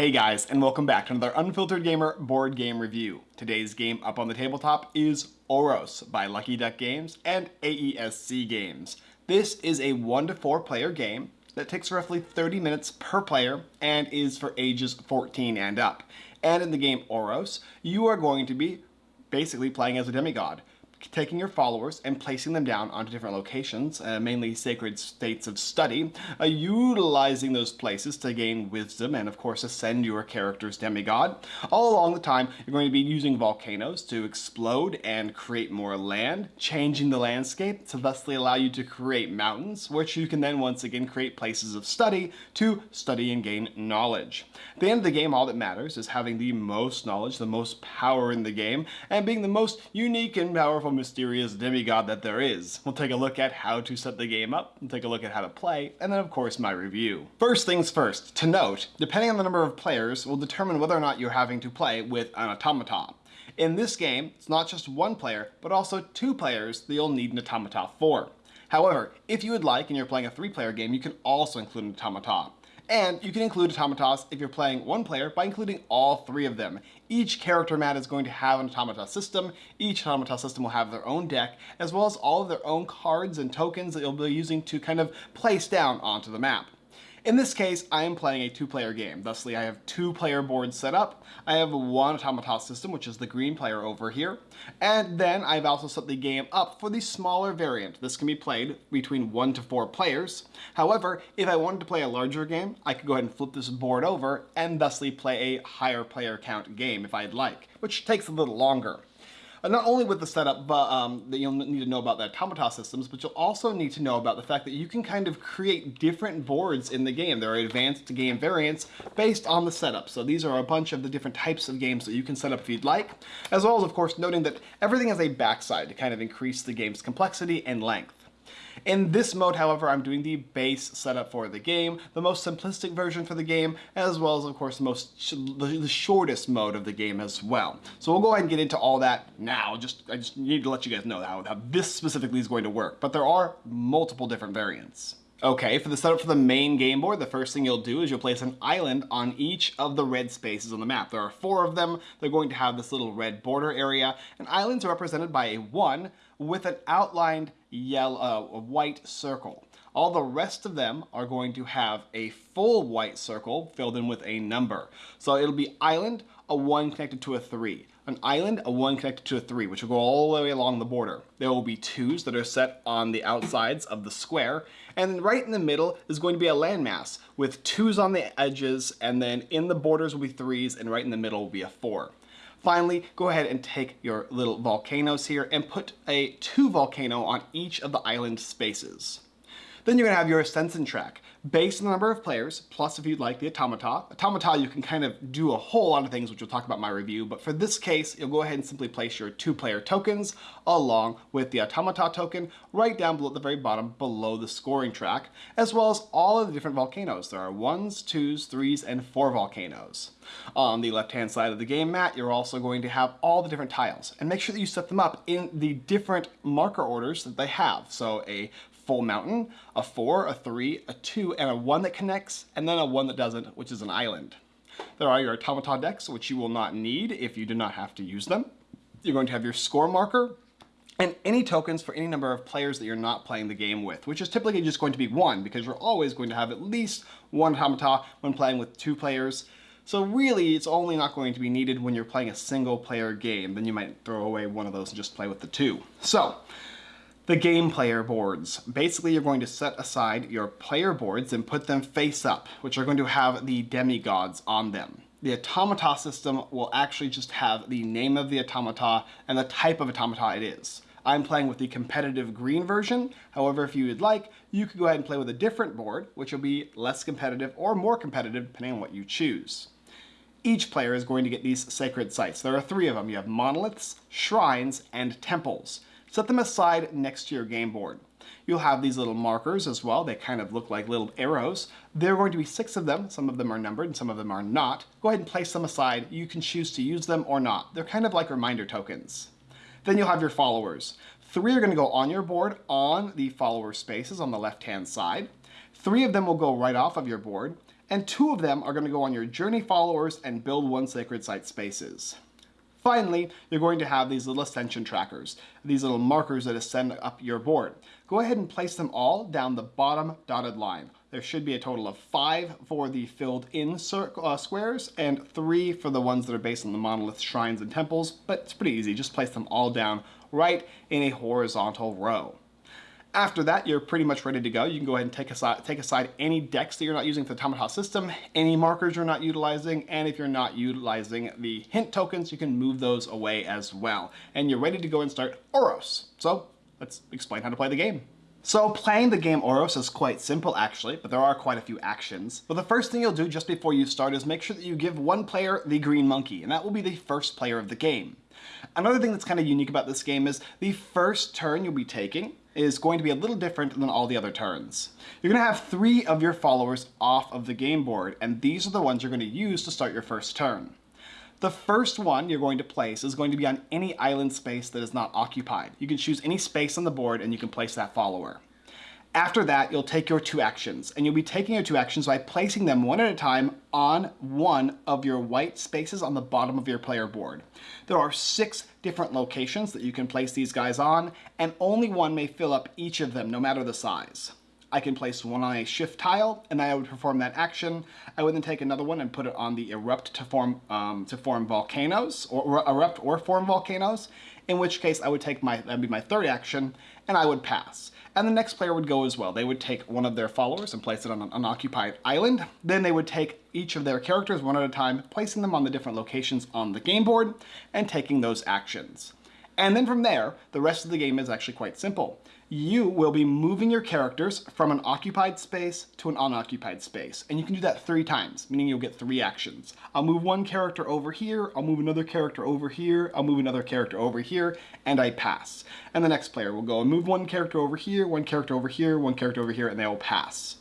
Hey guys, and welcome back to another Unfiltered Gamer board game review. Today's game up on the tabletop is Oros by Lucky Duck Games and AESC Games. This is a 1 to 4 player game that takes roughly 30 minutes per player and is for ages 14 and up. And in the game Oros, you are going to be basically playing as a demigod taking your followers and placing them down onto different locations, uh, mainly sacred states of study, uh, utilizing those places to gain wisdom and of course ascend your character's demigod. All along the time, you're going to be using volcanoes to explode and create more land, changing the landscape to thusly allow you to create mountains, which you can then once again create places of study to study and gain knowledge. At the end of the game, all that matters is having the most knowledge, the most power in the game, and being the most unique and powerful mysterious demigod that there is. We'll take a look at how to set the game up, we'll take a look at how to play, and then of course my review. First things first, to note, depending on the number of players will determine whether or not you're having to play with an automaton. In this game, it's not just one player, but also two players that you'll need an automata for. However, if you would like and you're playing a three-player game, you can also include an automaton. And you can include automatas if you're playing one player by including all three of them. Each character mat is going to have an automata system. Each automata system will have their own deck, as well as all of their own cards and tokens that you'll be using to kind of place down onto the map. In this case, I am playing a two-player game. Thusly, I have two player boards set up. I have one automata system, which is the green player over here. And then I've also set the game up for the smaller variant. This can be played between one to four players. However, if I wanted to play a larger game, I could go ahead and flip this board over and thusly play a higher player count game if I'd like, which takes a little longer. Uh, not only with the setup, but um, that you'll need to know about the automata systems, but you'll also need to know about the fact that you can kind of create different boards in the game. There are advanced game variants based on the setup. So these are a bunch of the different types of games that you can set up if you'd like, as well as, of course, noting that everything has a backside to kind of increase the game's complexity and length. In this mode, however, I'm doing the base setup for the game, the most simplistic version for the game, as well as, of course, the most sh the shortest mode of the game as well. So we'll go ahead and get into all that now. Just I just need to let you guys know how, how this specifically is going to work. But there are multiple different variants. Okay, for the setup for the main game board, the first thing you'll do is you'll place an island on each of the red spaces on the map. There are four of them. They're going to have this little red border area, and islands are represented by a one with an outlined yellow, uh, a white circle. All the rest of them are going to have a full white circle filled in with a number. So it'll be island, a 1 connected to a 3. An island, a 1 connected to a 3, which will go all the way along the border. There will be 2s that are set on the outsides of the square, and right in the middle is going to be a landmass with 2s on the edges, and then in the borders will be 3s, and right in the middle will be a 4. Finally, go ahead and take your little volcanoes here and put a two volcano on each of the island spaces. Then you're to have your ascension track based on the number of players, plus if you'd like the automata. Automata, you can kind of do a whole lot of things, which we'll talk about in my review, but for this case, you'll go ahead and simply place your two-player tokens along with the automata token right down below at the very bottom below the scoring track, as well as all of the different volcanoes. There are ones, twos, threes, and four volcanoes. On the left-hand side of the game mat, you're also going to have all the different tiles, and make sure that you set them up in the different marker orders that they have. So a full mountain, a four, a three, a two, and a one that connects, and then a one that doesn't, which is an island. There are your automaton decks, which you will not need if you do not have to use them. You're going to have your score marker, and any tokens for any number of players that you're not playing the game with, which is typically just going to be one, because you're always going to have at least one automata when playing with two players. So really, it's only not going to be needed when you're playing a single player game. Then you might throw away one of those and just play with the two. So, the game player boards. Basically, you're going to set aside your player boards and put them face up, which are going to have the demigods on them. The automata system will actually just have the name of the automata and the type of automata it is. I'm playing with the competitive green version. However, if you would like, you could go ahead and play with a different board, which will be less competitive or more competitive, depending on what you choose. Each player is going to get these sacred sites. There are three of them. You have monoliths, shrines, and temples. Set them aside next to your game board. You'll have these little markers as well. They kind of look like little arrows. There are going to be six of them. Some of them are numbered and some of them are not. Go ahead and place them aside. You can choose to use them or not. They're kind of like reminder tokens. Then you'll have your followers. Three are going to go on your board on the follower spaces on the left-hand side. Three of them will go right off of your board, and two of them are going to go on your journey followers and build one sacred site spaces. Finally, you're going to have these little ascension trackers, these little markers that ascend up your board. Go ahead and place them all down the bottom dotted line. There should be a total of five for the filled in uh, squares and three for the ones that are based on the monolith shrines and temples, but it's pretty easy. Just place them all down right in a horizontal row. After that, you're pretty much ready to go. You can go ahead and take aside, take aside any decks that you're not using for the Automata system, any markers you're not utilizing, and if you're not utilizing the hint tokens, you can move those away as well. And you're ready to go and start Oros. So let's explain how to play the game. So playing the game Oros is quite simple actually, but there are quite a few actions. But the first thing you'll do just before you start is make sure that you give one player the green monkey, and that will be the first player of the game. Another thing that's kind of unique about this game is the first turn you'll be taking is going to be a little different than all the other turns. You're going to have three of your followers off of the game board, and these are the ones you're going to use to start your first turn. The first one you're going to place is going to be on any island space that is not occupied. You can choose any space on the board and you can place that follower. After that, you'll take your two actions, and you'll be taking your two actions by placing them one at a time on one of your white spaces on the bottom of your player board. There are six different locations that you can place these guys on, and only one may fill up each of them, no matter the size. I can place one on a shift tile, and I would perform that action. I would then take another one and put it on the erupt to form um, to form volcanoes, or, or erupt or form volcanoes. In which case, I would take my that'd be my third action, and I would pass. And the next player would go as well. They would take one of their followers and place it on an unoccupied island. Then they would take each of their characters one at a time, placing them on the different locations on the game board, and taking those actions. And then from there, the rest of the game is actually quite simple. You will be moving your characters from an occupied space to an unoccupied space. And you can do that three times, meaning you'll get three actions. I'll move one character over here, I'll move another character over here, I'll move another character over here, and I pass. And the next player will go and move one character over here, one character over here, one character over here, and they will pass.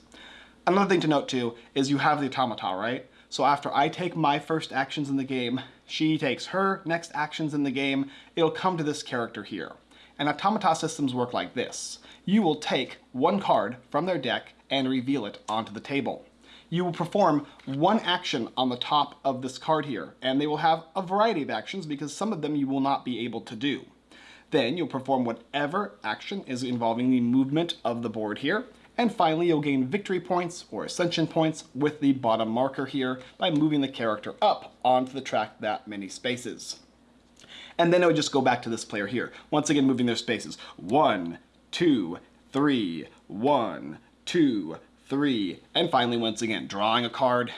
Another thing to note too is you have the automata, right? So after I take my first actions in the game, she takes her next actions in the game, it'll come to this character here. And automata systems work like this. You will take one card from their deck and reveal it onto the table. You will perform one action on the top of this card here, and they will have a variety of actions because some of them you will not be able to do. Then you'll perform whatever action is involving the movement of the board here, and finally, you'll gain victory points or ascension points with the bottom marker here by moving the character up onto the track that many spaces. And then it would just go back to this player here. Once again, moving their spaces. One, two, three, one, two, three, and finally, once again, drawing a card,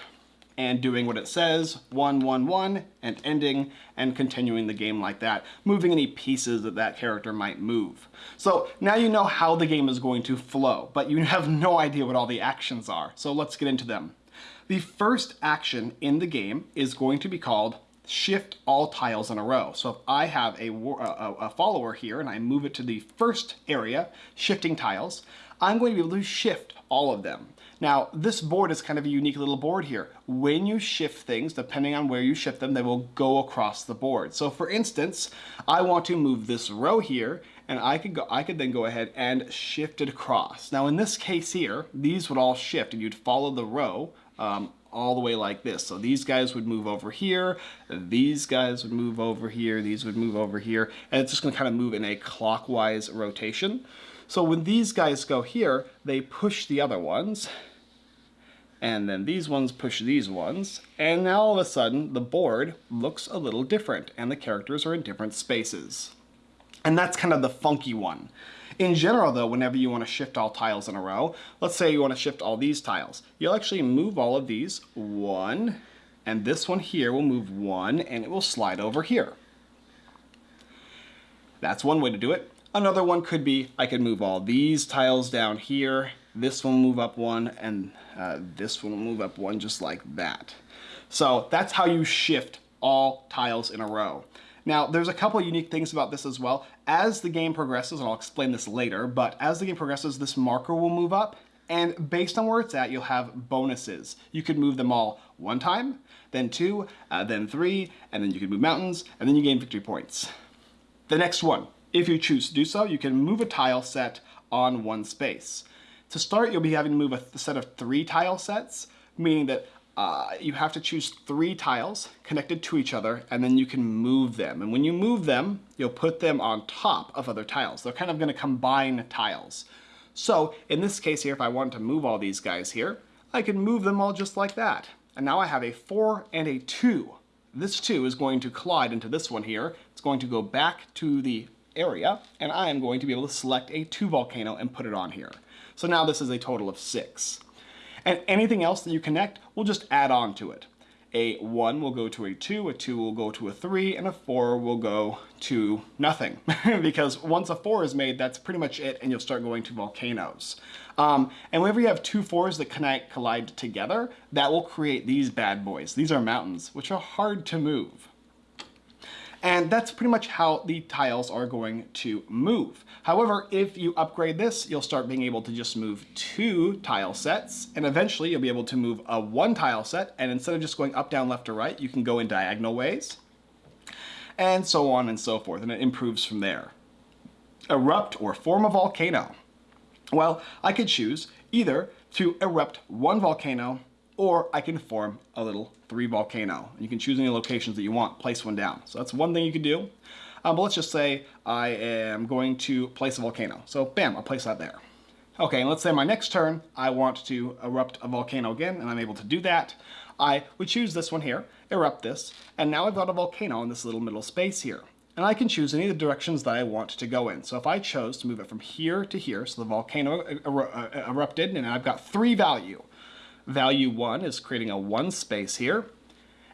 and doing what it says, one, one, one, and ending, and continuing the game like that, moving any pieces that that character might move. So now you know how the game is going to flow, but you have no idea what all the actions are. So let's get into them. The first action in the game is going to be called shift all tiles in a row. So if I have a, a, a, follower here and I move it to the first area, shifting tiles, I'm going to be able to shift all of them. Now, this board is kind of a unique little board here. When you shift things, depending on where you shift them, they will go across the board. So for instance, I want to move this row here, and I could go, I could then go ahead and shift it across. Now in this case here, these would all shift, and you'd follow the row um, all the way like this. So these guys would move over here, these guys would move over here, these would move over here, and it's just gonna kind of move in a clockwise rotation. So when these guys go here, they push the other ones, and then these ones push these ones, and now all of a sudden the board looks a little different and the characters are in different spaces. And that's kind of the funky one. In general though, whenever you want to shift all tiles in a row, let's say you want to shift all these tiles, you'll actually move all of these, one, and this one here will move one and it will slide over here. That's one way to do it. Another one could be, I could move all these tiles down here, this one will move up one, and uh, this one will move up one just like that. So that's how you shift all tiles in a row. Now, there's a couple unique things about this as well. As the game progresses, and I'll explain this later, but as the game progresses, this marker will move up, and based on where it's at, you'll have bonuses. You could move them all one time, then two, uh, then three, and then you can move mountains, and then you gain victory points. The next one, if you choose to do so, you can move a tile set on one space. To start, you'll be having to move a set of three tile sets, meaning that uh, you have to choose three tiles connected to each other and then you can move them. And when you move them, you'll put them on top of other tiles. They're kind of gonna combine tiles. So in this case here, if I wanted to move all these guys here, I can move them all just like that. And now I have a four and a two. This two is going to collide into this one here. It's going to go back to the area and I am going to be able to select a two volcano and put it on here. So now this is a total of six. And anything else that you connect, we'll just add on to it. A 1 will go to a 2, a 2 will go to a 3, and a 4 will go to nothing. because once a 4 is made, that's pretty much it, and you'll start going to volcanoes. Um, and whenever you have two fours that connect, collide together, that will create these bad boys. These are mountains, which are hard to move. And that's pretty much how the tiles are going to move. However, if you upgrade this, you'll start being able to just move two tile sets, and eventually you'll be able to move a one tile set, and instead of just going up, down, left, or right, you can go in diagonal ways, and so on and so forth, and it improves from there. Erupt or form a volcano. Well, I could choose either to erupt one volcano or I can form a little three volcano. You can choose any locations that you want, place one down. So that's one thing you can do. Um, but let's just say I am going to place a volcano. So bam, I'll place that there. Okay, and let's say my next turn, I want to erupt a volcano again, and I'm able to do that. I would choose this one here, erupt this, and now I've got a volcano in this little middle space here. And I can choose any of the directions that I want to go in. So if I chose to move it from here to here, so the volcano er er erupted, and I've got three value value 1 is creating a 1 space here.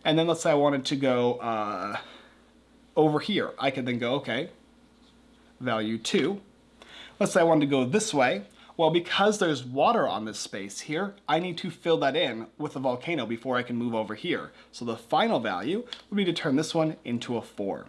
And then let's say I wanted to go uh, over here. I could then go, okay, value 2. Let's say I wanted to go this way. Well, because there's water on this space here, I need to fill that in with a volcano before I can move over here. So the final value would be to turn this one into a 4.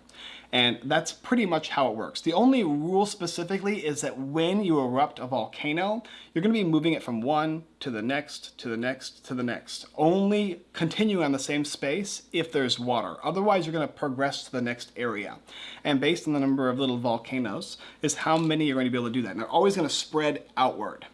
And that's pretty much how it works. The only rule specifically is that when you erupt a volcano, you're going to be moving it from one to the next, to the next, to the next. Only continue on the same space if there's water. Otherwise, you're going to progress to the next area. And based on the number of little volcanoes is how many you're going to be able to do that. And they're always going to spread outward.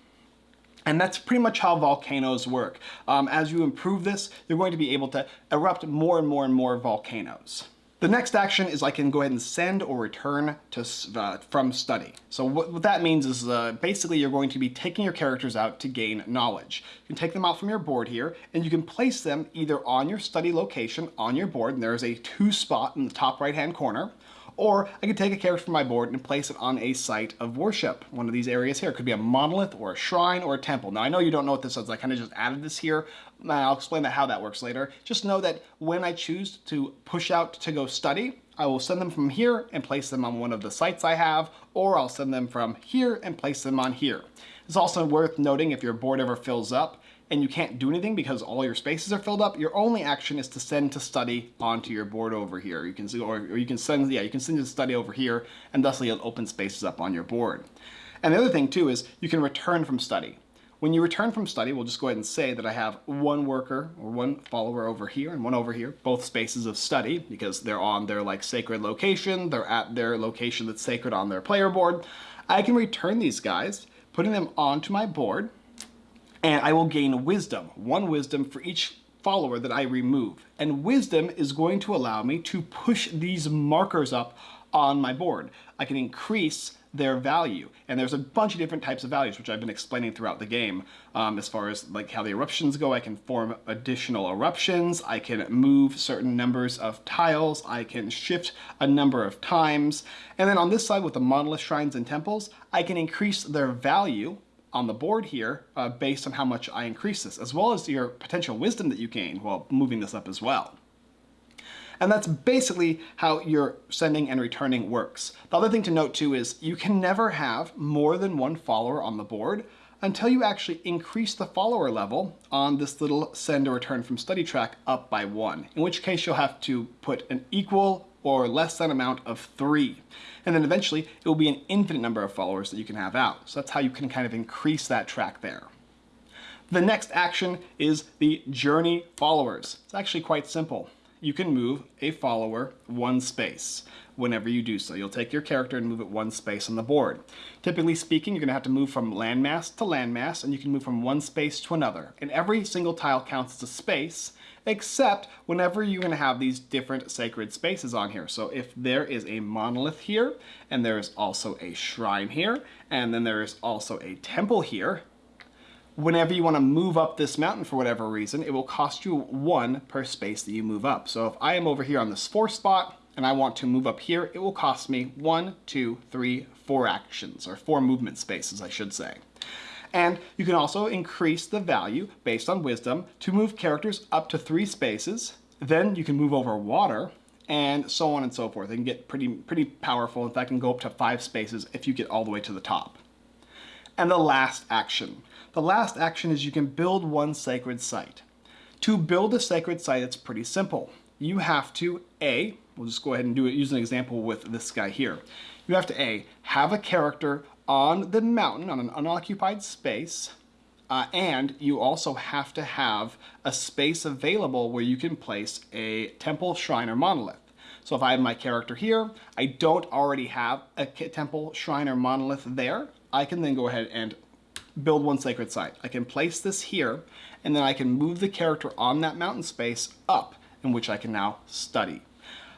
And that's pretty much how volcanoes work. Um, as you improve this, you're going to be able to erupt more and more and more volcanoes. The next action is I can go ahead and send or return to uh, from study. So what, what that means is uh, basically you're going to be taking your characters out to gain knowledge. You can take them out from your board here and you can place them either on your study location on your board and there's a two spot in the top right hand corner or I could take a character from my board and place it on a site of worship. One of these areas here. It could be a monolith or a shrine or a temple. Now I know you don't know what this is. I kind of just added this here. Uh, I'll explain that how that works later. Just know that when I choose to push out to go study, I will send them from here and place them on one of the sites I have, or I'll send them from here and place them on here. It's also worth noting if your board ever fills up, and you can't do anything because all your spaces are filled up, your only action is to send to study onto your board over here. You can see, or, or you can send, yeah, you can send to study over here, and thusly it'll open spaces up on your board. And the other thing too is you can return from study. When you return from study, we'll just go ahead and say that I have one worker or one follower over here and one over here, both spaces of study because they're on their like sacred location, they're at their location that's sacred on their player board. I can return these guys, putting them onto my board, and I will gain wisdom, one wisdom for each follower that I remove. And wisdom is going to allow me to push these markers up on my board. I can increase their value. And there's a bunch of different types of values, which I've been explaining throughout the game. Um, as far as like how the eruptions go, I can form additional eruptions, I can move certain numbers of tiles, I can shift a number of times. And then on this side with the monolith shrines and temples, I can increase their value on the board here uh, based on how much I increase this, as well as your potential wisdom that you gain while moving this up as well. And that's basically how your sending and returning works. The other thing to note too is you can never have more than one follower on the board until you actually increase the follower level on this little send or return from study track up by one, in which case you'll have to put an equal or less than amount of three. And then eventually it will be an infinite number of followers that you can have out. So that's how you can kind of increase that track there. The next action is the journey followers. It's actually quite simple. you can move a follower one space whenever you do so. You'll take your character and move it one space on the board. Typically speaking, you're going to have to move from landmass to landmass, and you can move from one space to another. And every single tile counts as a space, except whenever you're going to have these different sacred spaces on here. So if there is a monolith here, and there is also a shrine here, and then there is also a temple here, whenever you want to move up this mountain for whatever reason, it will cost you one per space that you move up. So if I am over here on this four spot, and I want to move up here, it will cost me one, two, three, four actions, or four movement spaces, I should say. And you can also increase the value based on wisdom to move characters up to three spaces. Then you can move over water and so on and so forth. It can get pretty, pretty powerful. In fact, can go up to five spaces if you get all the way to the top. And the last action. The last action is you can build one sacred site. To build a sacred site, it's pretty simple. You have to, A, we'll just go ahead and do it, use an example with this guy here. You have to A, have a character on the mountain, on an unoccupied space, uh, and you also have to have a space available where you can place a temple, shrine, or monolith. So if I have my character here, I don't already have a temple, shrine, or monolith there, I can then go ahead and build one sacred site. I can place this here, and then I can move the character on that mountain space up, in which I can now study.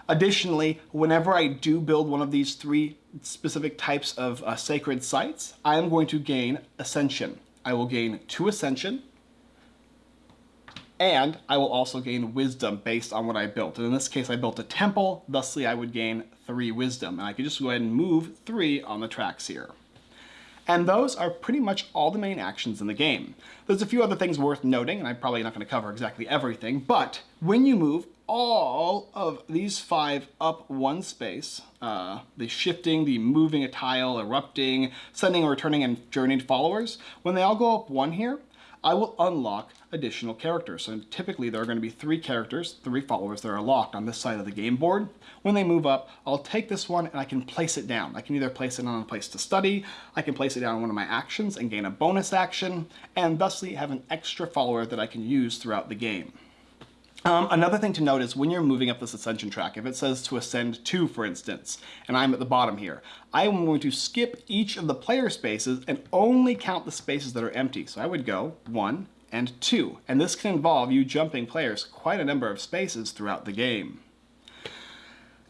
Additionally, whenever I do build one of these three specific types of uh, sacred sites, I am going to gain Ascension. I will gain two Ascension, and I will also gain Wisdom based on what I built. And in this case, I built a temple, thusly I would gain three Wisdom. And I could just go ahead and move three on the tracks here. And those are pretty much all the main actions in the game. There's a few other things worth noting, and I'm probably not going to cover exactly everything, but when you move all of these five up one space, uh, the shifting, the moving a tile, erupting, sending or returning and journeyed followers, when they all go up one here, I will unlock additional characters. So typically there are going to be three characters, three followers that are locked on this side of the game board. When they move up, I'll take this one and I can place it down. I can either place it on a place to study, I can place it down on one of my actions and gain a bonus action, and thusly have an extra follower that I can use throughout the game. Um, another thing to note is when you're moving up this ascension track, if it says to ascend two, for instance, and I'm at the bottom here, I am going to skip each of the player spaces and only count the spaces that are empty. So I would go one and two, and this can involve you jumping players quite a number of spaces throughout the game.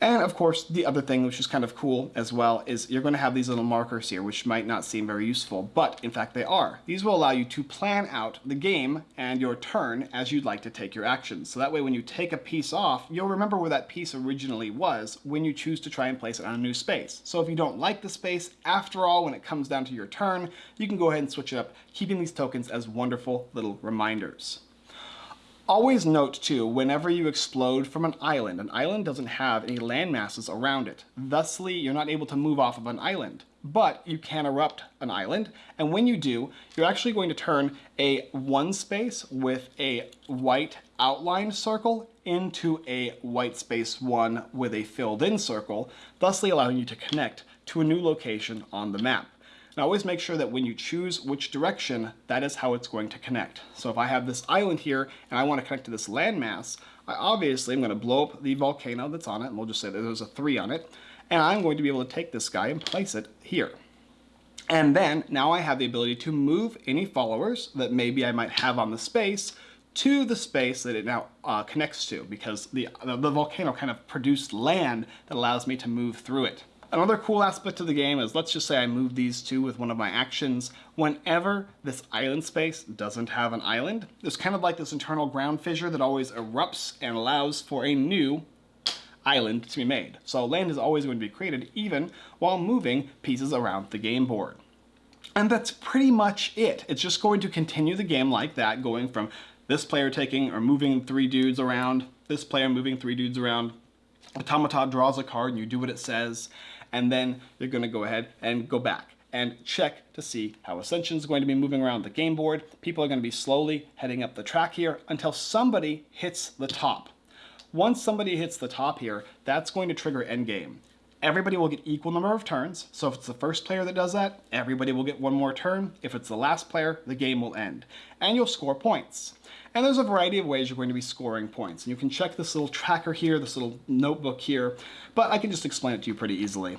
And of course, the other thing which is kind of cool as well is you're going to have these little markers here, which might not seem very useful, but in fact they are. These will allow you to plan out the game and your turn as you'd like to take your actions. So that way when you take a piece off, you'll remember where that piece originally was when you choose to try and place it on a new space. So if you don't like the space, after all, when it comes down to your turn, you can go ahead and switch it up, keeping these tokens as wonderful little reminders. Always note too, whenever you explode from an island, an island doesn't have any land masses around it. Thusly, you're not able to move off of an island. But you can erupt an island, and when you do, you're actually going to turn a one space with a white outlined circle into a white space one with a filled in circle, thusly allowing you to connect to a new location on the map. Now always make sure that when you choose which direction, that is how it's going to connect. So if I have this island here and I want to connect to this landmass, I obviously am going to blow up the volcano that's on it, and we'll just say that there's a 3 on it, and I'm going to be able to take this guy and place it here. And then now I have the ability to move any followers that maybe I might have on the space to the space that it now uh, connects to because the, the volcano kind of produced land that allows me to move through it. Another cool aspect of the game is, let's just say I move these two with one of my actions. Whenever this island space doesn't have an island, there's kind of like this internal ground fissure that always erupts and allows for a new island to be made. So land is always going to be created even while moving pieces around the game board. And that's pretty much it. It's just going to continue the game like that, going from this player taking or moving three dudes around, this player moving three dudes around, Automata draws a card and you do what it says, and then you're going to go ahead and go back and check to see how Ascension is going to be moving around the game board. People are going to be slowly heading up the track here until somebody hits the top. Once somebody hits the top here, that's going to trigger endgame. Everybody will get equal number of turns. So if it's the first player that does that, everybody will get one more turn. If it's the last player, the game will end. And you'll score points. And there's a variety of ways you're going to be scoring points. And you can check this little tracker here, this little notebook here, but I can just explain it to you pretty easily.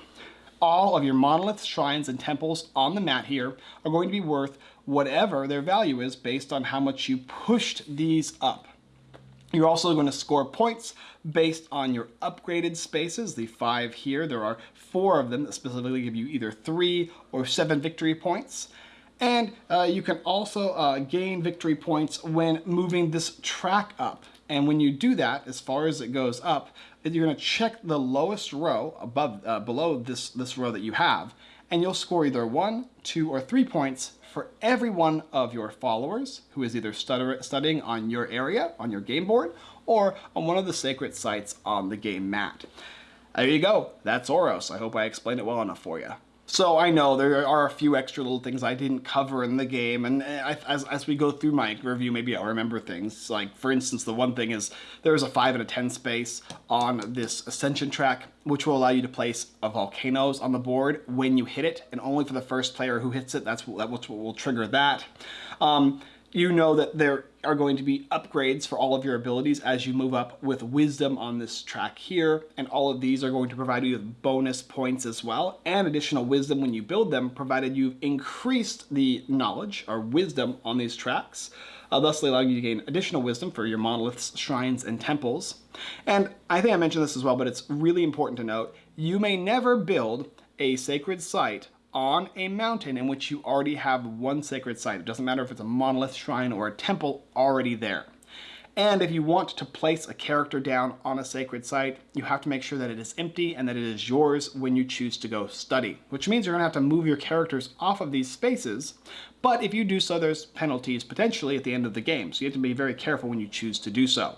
All of your monoliths, shrines, and temples on the mat here are going to be worth whatever their value is based on how much you pushed these up. You're also going to score points based on your upgraded spaces, the five here. There are four of them that specifically give you either three or seven victory points. And uh, you can also uh, gain victory points when moving this track up. And when you do that, as far as it goes up, you're going to check the lowest row above, uh, below this, this row that you have, and you'll score either one, two, or three points for every one of your followers who is either studying on your area, on your game board, or on one of the sacred sites on the game mat. There you go. That's Oros. I hope I explained it well enough for you. So I know there are a few extra little things I didn't cover in the game, and as, as we go through my review, maybe I'll remember things. Like, for instance, the one thing is there's a 5 and a 10 space on this Ascension track, which will allow you to place a volcanoes on the board when you hit it, and only for the first player who hits it, that's what, what will trigger that. Um, you know that there are going to be upgrades for all of your abilities as you move up with wisdom on this track here and all of these are going to provide you with bonus points as well and additional wisdom when you build them provided you've increased the knowledge or wisdom on these tracks uh, thusly allowing you to gain additional wisdom for your monoliths, shrines, and temples. And I think I mentioned this as well, but it's really important to note, you may never build a sacred site on a mountain in which you already have one sacred site. It doesn't matter if it's a monolith, shrine, or a temple already there. And if you want to place a character down on a sacred site, you have to make sure that it is empty and that it is yours when you choose to go study, which means you're gonna have to move your characters off of these spaces. But if you do so, there's penalties potentially at the end of the game. So you have to be very careful when you choose to do so.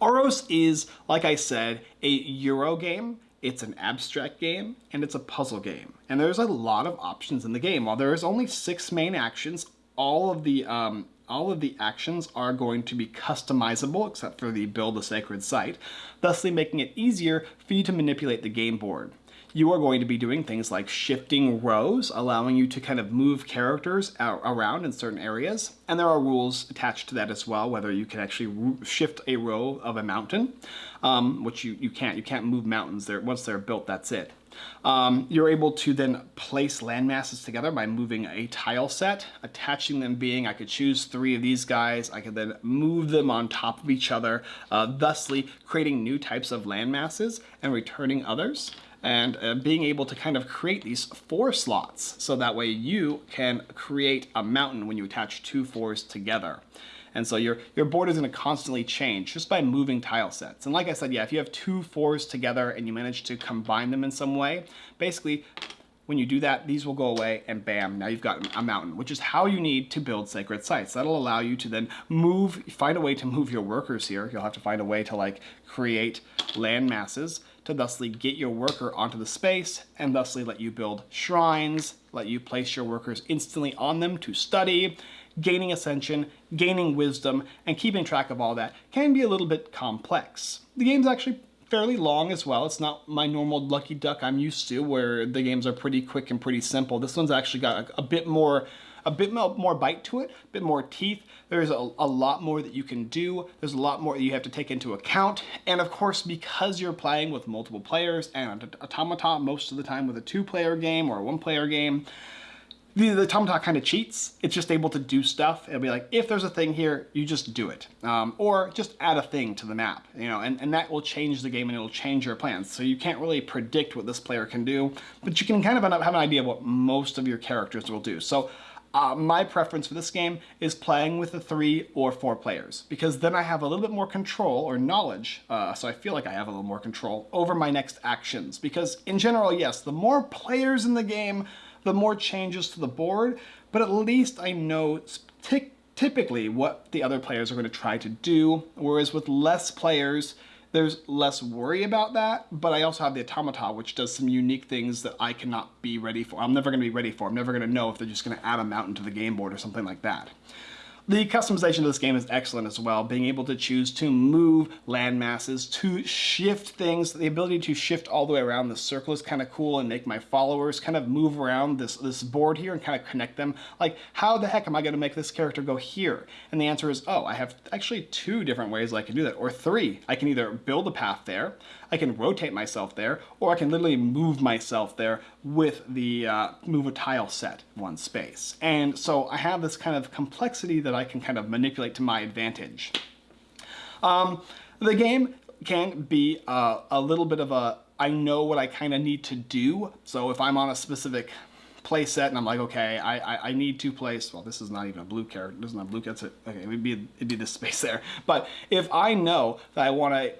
Oros is, like I said, a Euro game it's an abstract game, and it's a puzzle game. And there's a lot of options in the game. While there is only six main actions, all of the um, all of the actions are going to be customizable except for the build a sacred site, thusly making it easier for you to manipulate the game board you are going to be doing things like shifting rows, allowing you to kind of move characters around in certain areas. And there are rules attached to that as well, whether you can actually shift a row of a mountain, um, which you, you can't. You can't move mountains there. Once they're built, that's it. Um, you're able to then place landmasses together by moving a tile set, attaching them being, I could choose three of these guys, I could then move them on top of each other, uh, thusly creating new types of landmasses and returning others and uh, being able to kind of create these four slots so that way you can create a mountain when you attach two fours together. And so your, your board is going to constantly change just by moving tile sets. And like I said, yeah, if you have two fours together and you manage to combine them in some way, basically when you do that, these will go away and bam, now you've got a mountain, which is how you need to build sacred sites. That'll allow you to then move, find a way to move your workers here. You'll have to find a way to like create land masses to thusly get your worker onto the space and thusly let you build shrines, let you place your workers instantly on them to study, gaining ascension, gaining wisdom, and keeping track of all that can be a little bit complex. The game's actually fairly long as well. It's not my normal Lucky Duck I'm used to where the games are pretty quick and pretty simple. This one's actually got a, a bit more a bit more bite to it, a bit more teeth. There's a, a, lot more that you can do. There's a lot more that you have to take into account. And of course, because you're playing with multiple players and Automata most of the time with a two-player game or a one-player game, the, the Automata kind of cheats. It's just able to do stuff. It'll be like, if there's a thing here, you just do it. Um, or just add a thing to the map, you know, and, and that will change the game and it'll change your plans. So you can't really predict what this player can do, but you can kind of have an idea of what most of your characters will do. So uh, my preference for this game is playing with the three or four players because then I have a little bit more control or knowledge, uh, so I feel like I have a little more control over my next actions. Because in general, yes, the more players in the game, the more changes to the board, but at least I know typically what the other players are going to try to do, whereas with less players, there's less worry about that, but I also have the Automata, which does some unique things that I cannot be ready for. I'm never going to be ready for. I'm never going to know if they're just going to add a mountain to the game board or something like that. The customization of this game is excellent as well, being able to choose to move land masses, to shift things. The ability to shift all the way around the circle is kind of cool and make my followers kind of move around this, this board here and kind of connect them. Like, how the heck am I going to make this character go here? And the answer is, oh, I have actually two different ways I can do that, or three. I can either build a path there, I can rotate myself there, or I can literally move myself there with the uh, move a tile set one space. And so I have this kind of complexity that I can kind of manipulate to my advantage. Um, the game can be uh, a little bit of a, I know what I kind of need to do. So if I'm on a specific play set and I'm like, okay, I, I, I, need to place, well, this is not even a blue character, it doesn't have blue, that's it. Okay, it'd be, it'd be this space there. But if I know that I want to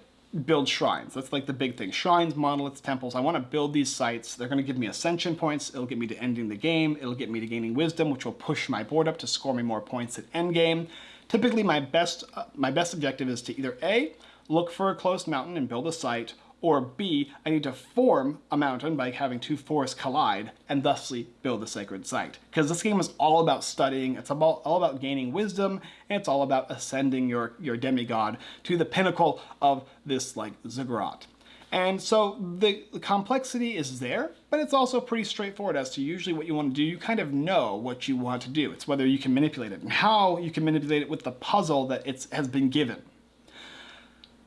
build shrines. That's like the big thing. Shrines, monoliths, temples. I want to build these sites. They're going to give me ascension points. It'll get me to ending the game. It'll get me to gaining wisdom, which will push my board up to score me more points at end game. Typically, my best, uh, my best objective is to either A, look for a closed mountain and build a site, or B, I need to form a mountain by having two forests collide and thusly build a sacred site. Because this game is all about studying, it's about, all about gaining wisdom, and it's all about ascending your, your demigod to the pinnacle of this like ziggurat. And so the, the, complexity is there, but it's also pretty straightforward as to usually what you want to do. You kind of know what you want to do. It's whether you can manipulate it and how you can manipulate it with the puzzle that it has been given.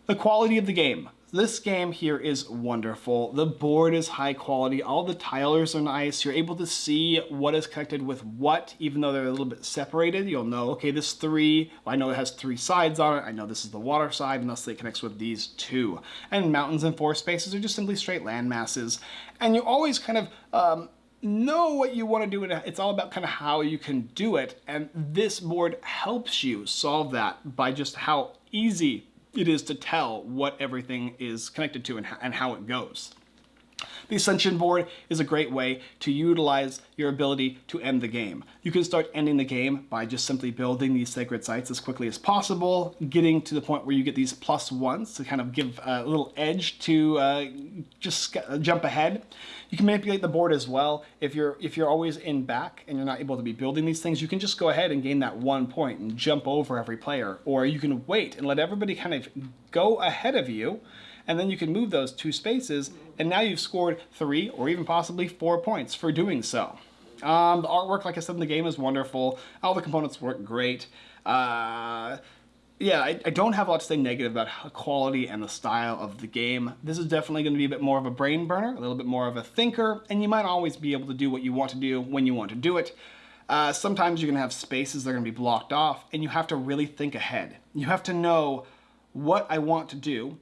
The quality of the game. This game here is wonderful. The board is high quality. All the tilers are nice. You're able to see what is connected with what, even though they're a little bit separated. You'll know, okay, this three, well, I know it has three sides on it. I know this is the water side, and thus it connects with these two. And mountains and forest spaces are just simply straight land masses. And you always kind of, um, know what you want to do. And it's all about kind of how you can do it. And this board helps you solve that by just how easy it is to tell what everything is connected to and, and how it goes. The Ascension board is a great way to utilize your ability to end the game. You can start ending the game by just simply building these sacred sites as quickly as possible, getting to the point where you get these plus ones to kind of give a little edge to uh, just jump ahead. You can manipulate the board as well. If you're if you're always in back and you're not able to be building these things, you can just go ahead and gain that one point and jump over every player. Or you can wait and let everybody kind of go ahead of you and then you can move those two spaces, and now you've scored three or even possibly four points for doing so. Um, the artwork, like I said in the game, is wonderful. All the components work great. Uh, yeah, I, I, don't have a lot to say negative about quality and the style of the game. This is definitely going to be a bit more of a brain burner, a little bit more of a thinker, and you might always be able to do what you want to do when you want to do it. Uh, sometimes you're going to have spaces that are going to be blocked off, and you have to really think ahead. You have to know what I want to do,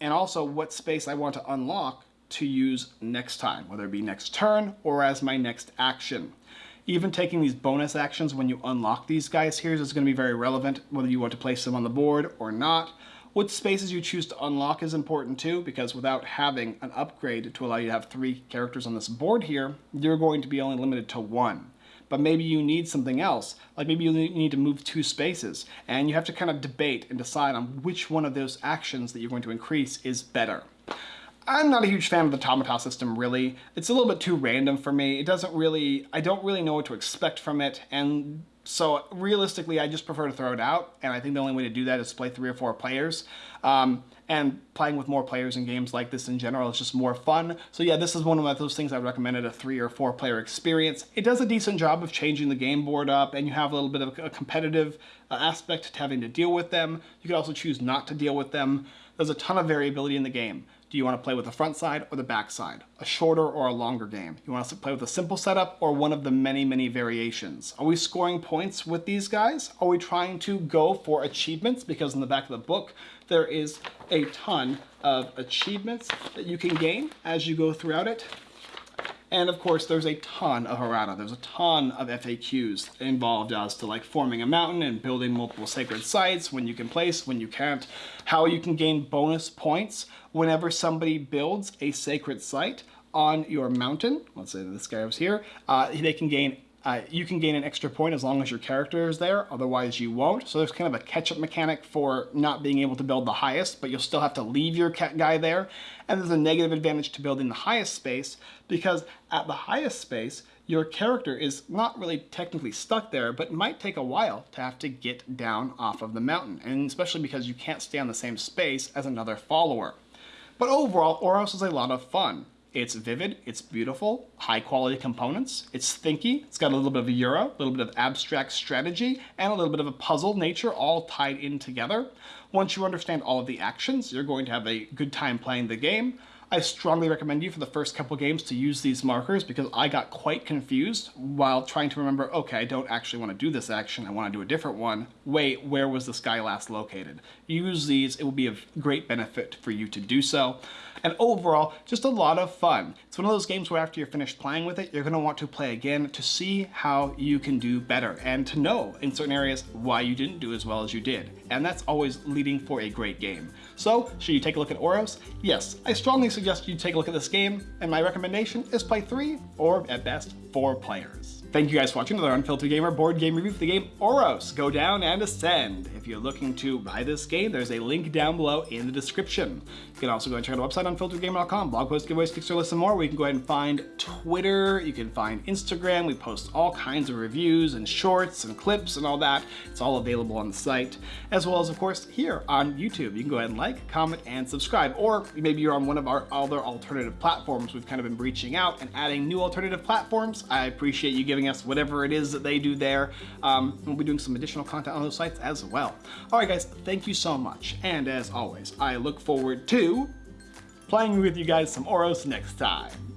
and also what space I want to unlock to use next time, whether it be next turn or as my next action. Even taking these bonus actions when you unlock these guys here is going to be very relevant, whether you want to place them on the board or not. What spaces you choose to unlock is important too, because without having an upgrade to allow you to have three characters on this board here, you're going to be only limited to one but maybe you need something else. Like maybe you need to move two spaces and you have to kind of debate and decide on which one of those actions that you're going to increase is better. I'm not a huge fan of the Automata system, really. It's a little bit too random for me. It doesn't really, I don't really know what to expect from it, and so realistically, I just prefer to throw it out, and I think the only way to do that is play three or four players. Um, and playing with more players in games like this in general is just more fun. So yeah, this is one of those things I recommended a three or four player experience. It does a decent job of changing the game board up, and you have a little bit of a competitive uh, aspect to having to deal with them. You can also choose not to deal with them. There's a ton of variability in the game. Do you want to play with the front side or the back side? A shorter or a longer game? You want to play with a simple setup or one of the many, many variations? Are we scoring points with these guys? Are we trying to go for achievements? Because in the back of the book, there is a ton of achievements that you can gain as you go throughout it. And of course, there's a ton of errata. There's a ton of FAQs involved as to like forming a mountain and building multiple sacred sites, when you can place, when you can't, how you can gain bonus points whenever somebody builds a sacred site on your mountain. Let's say this guy was here. Uh, they can gain Uh, you can gain an extra point as long as your character is there, otherwise you won't. So there's kind of a catch-up mechanic for not being able to build the highest, but you'll still have to leave your cat guy there. And there's a negative advantage to building the highest space, because at the highest space, your character is not really technically stuck there, but might take a while to have to get down off of the mountain, and especially because you can't stay on the same space as another follower. But overall, Oros is a lot of fun. It's vivid, it's beautiful, high quality components, it's thinky, it's got a little bit of a Euro, a little bit of abstract strategy, and a little bit of a puzzle nature all tied in together. Once you understand all of the actions, you're going to have a good time playing the game. I strongly recommend you for the first couple games to use these markers because I got quite confused while trying to remember, okay, I don't actually want to do this action, I want to do a different one. Wait, where was this guy last located? Use these, it will be of great benefit for you to do so. And overall, just a lot of fun. It's one of those games where after you're finished playing with it, you're gonna want to play again to see how you can do better and to know in certain areas why you didn't do as well as you did. And that's always leading for a great game. So, should you take a look at Oros? Yes, I strongly suggest you take a look at this game, and my recommendation is play three, or at best, four players. Thank you guys for watching another Unfiltered Gamer board game review for the game Oros. Go down and ascend. If you're looking to buy this game, there's a link down below in the description. You can also go and check out the website unfilteredgamer.com, blog posts, giveaways, Kickstarter lists, and more, We can go ahead and find Twitter, you can find Instagram, we post all kinds of reviews and shorts and clips and all that. It's all available on the site, as well as, of course, here on YouTube. You can go ahead and like, comment, and subscribe, or maybe you're on one of our other alternative platforms. We've kind of been reaching out and adding new alternative platforms. I appreciate you giving giving us whatever it is that they do there. Um, we'll be doing some additional content on those sites as well. All right, guys, thank you so much. And as always, I look forward to playing with you guys some Oros next time.